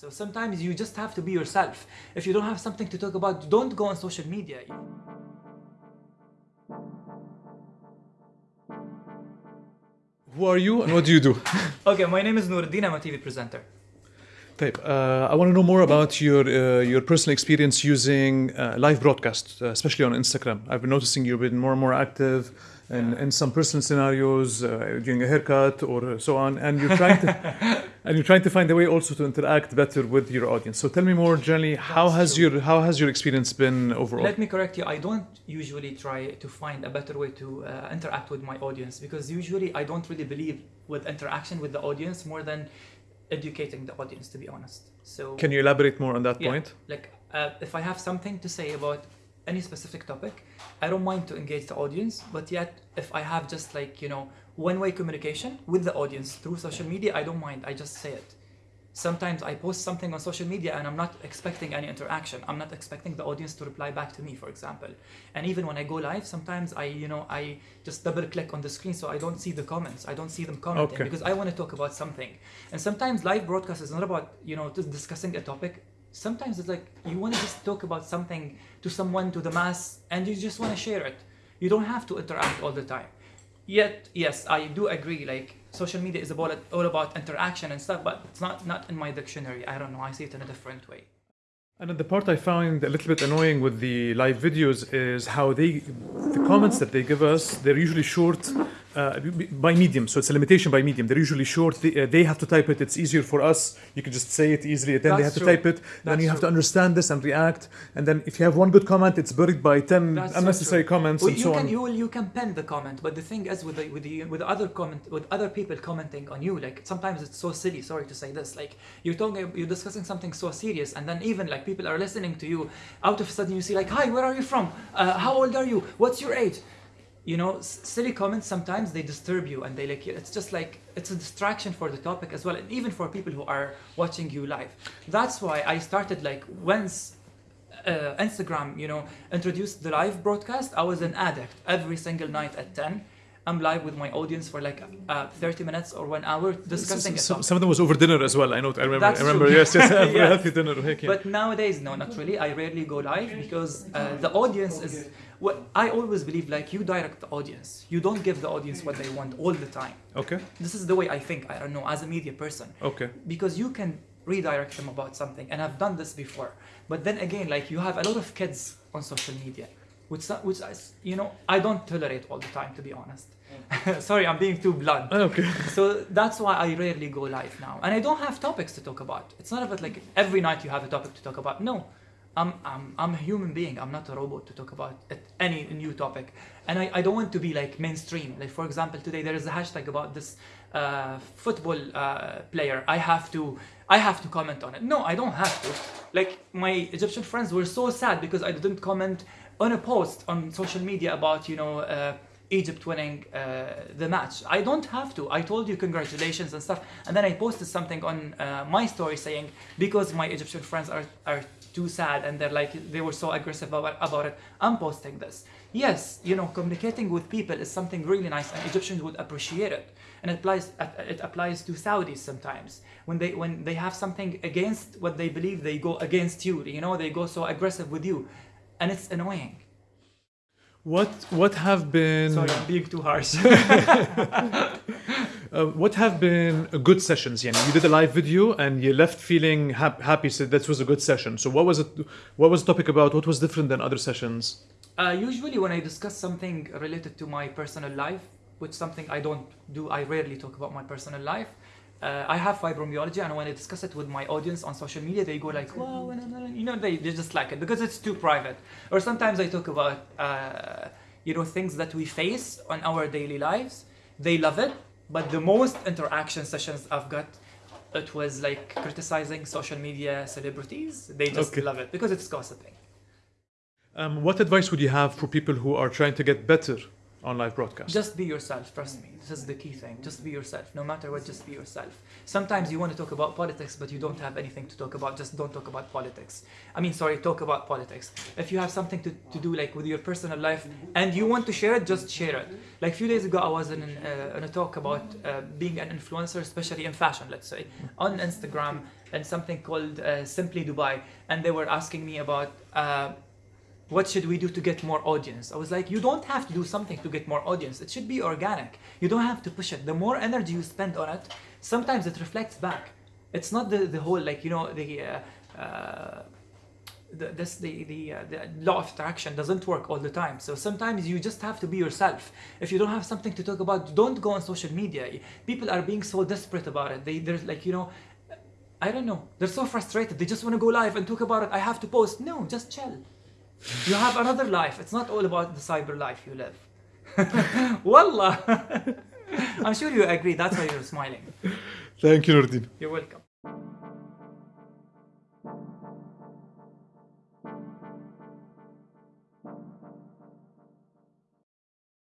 So sometimes you just have to be yourself. If you don't have something to talk about, don't go on social media. Who are you and what do you do? Okay, my name is Nuruddin. I'm a TV presenter. Type. Uh, I want to know more about your uh, your personal experience using uh, live broadcast, uh, especially on Instagram. I've been noticing you've been more and more active in, in some personal scenarios, uh, doing a haircut or so on, and you're trying to and you're trying to find a way also to interact better with your audience. So tell me more generally, how That's has true. your how has your experience been overall? Let me correct you. I don't usually try to find a better way to uh, interact with my audience because usually I don't really believe with interaction with the audience more than educating the audience, to be honest. So Can you elaborate more on that Yeah, point? Like, uh, if I have something to say about any specific topic, I don't mind to engage the audience. But yet, if I have just like you know one-way communication with the audience through social media, I don't mind. I just say it. Sometimes I post something on social media and I'm not expecting any interaction. I'm not expecting the audience to reply back to me, for example. And even when I go live, sometimes I, you know, I just double click on the screen so I don't see the comments. I don't see them commenting Okay. because I want to talk about something. And sometimes live broadcast is not about, you know, just discussing a topic. Sometimes it's like you want to just talk about something to someone, to the mass, and you just want to share it. You don't have to interact all the time. Yet, yes, I do agree. Like social media is about all about interaction and stuff, but it's not not in my dictionary. I don't know. I see it in a different way. And the part I found a little bit annoying with the live videos is how they, the comments that they give us, they're usually short uh, by medium. So it's a limitation by medium. They're usually short. They, uh, they have to type it. It's easier for us. You can just say it easily. Then they have That's to type it. then That's you have to understand this and react. And then if you have one good comment, it's buried by 10 That's unnecessary true. comments Well, and you so can on. you will you can pen the comment, but the thing is with the, with the with other comment with other people commenting on you, like sometimes it's so silly. Sorry to say this, like you're talking you're discussing something so serious, and then even like people are listening to you. Out of a sudden, you see like, "Hi, where are you from? Uh, how old are you? What's your age?" You know, silly comments sometimes they disturb you, and they like it's just like it's a distraction for the topic as well, and even for people who are watching you live. That's why I started like once uh, Instagram, you know, introduced the live broadcast, I was an addict. Every single night at 10, I'm live with my audience for like uh, 30 minutes or one hour discussing some, topic. some of them was over dinner as well. I know. I remember. That's I remember. true. Yes, yes. Yeah. Healthy dinner. heck yeah. But nowadays, no, not really. I rarely go live because uh, the audience is. What I always believe, like you direct the audience. You don't give the audience what they want all the time. okay. This is the way I think. I don't know as a media person. Okay. because you can redirect them about something and i've done this before but then again like you have a lot of kids on social media which so- which is, you know i don't tolerate all the time to be honest sorry i'm being too blunt Okay. so that's why i rarely go live now and i don't have topics to talk about it's not about like every night you have a topic to talk about no I'm, I'm, I'm a human being. I'm not a robot to talk about any new topic. And I, I don't want to be like mainstream. Like, for example, today there is a hashtag about this uh, football uh, player. I have to I have to comment on it. No, I don't have to. Like, my Egyptian friends were so sad because I didn't comment on a post on social media about, you know, uh, Egypt winning uh, the match. I don't have to. I told you congratulations and stuff, and then I posted something on uh, my story saying because my Egyptian friends are are too sad and they're like they were so aggressive about, about it. I'm posting this. Yes, you know, communicating with people is something really nice, and Egyptians would appreciate it. And it applies it applies to Saudis sometimes when they when they have something against what they believe, they go against you. You know, they go so aggressive with you, and it's annoying. What what have been Sorry, I'm being too harsh. Uh, what have been uh, good sessions? Yani, you did a live video and you left feeling hap- happy. So that was a good session. So what was it? What was the topic about? What was different than other sessions? Uh, usually, when I discuss something related to my personal life, which something I don't do, I rarely talk about my personal life. Uh, I have fibromyalgia, and when I discuss it with my audience on social media, they go like, "Wow," no, no, no," you know, they, they just like it because it's too private. Or sometimes I talk about, uh, you know, things that we face on our daily lives. They love it, but the most interaction sessions I've got, it was like criticizing social media celebrities. They just Okay. love it because it's gossiping. Um, what advice would you have for people who are trying to get better on live broadcast. Just be yourself, trust me. This is the key thing. Just be yourself. No matter what, just be yourself. Sometimes you want to talk about politics, but you don't have anything to talk about. Just don't talk about politics. I mean, sorry, talk about politics. If you have something to, to do like with your personal life and you want to share it, just share it. Like a few days ago, I was in, uh, in a talk about uh, being an influencer, especially in fashion, let's say, on Instagram and something called uh, Simply Dubai. And they were asking me about uh, what should we do to get more audience? I was like, you don't have to do something to get more audience. It should be organic. You don't have to push it. The more energy you spend on it, sometimes it reflects back. It's not the, the whole, like, you know, the, uh, uh, the, this, the, the, uh, the law of attraction doesn't work all the time. So sometimes you just have to be yourself. If you don't have something to talk about, don't go on social media. People are being so desperate about it. They, they're like, you know, I don't know. They're so frustrated. They just want to go live and talk about it. I have to post. No, just chill. You have another life. It's not all about the cyber life you live. Wallah. I'm sure you agree. That's why you're smiling. Thank you, Nordin. You're welcome.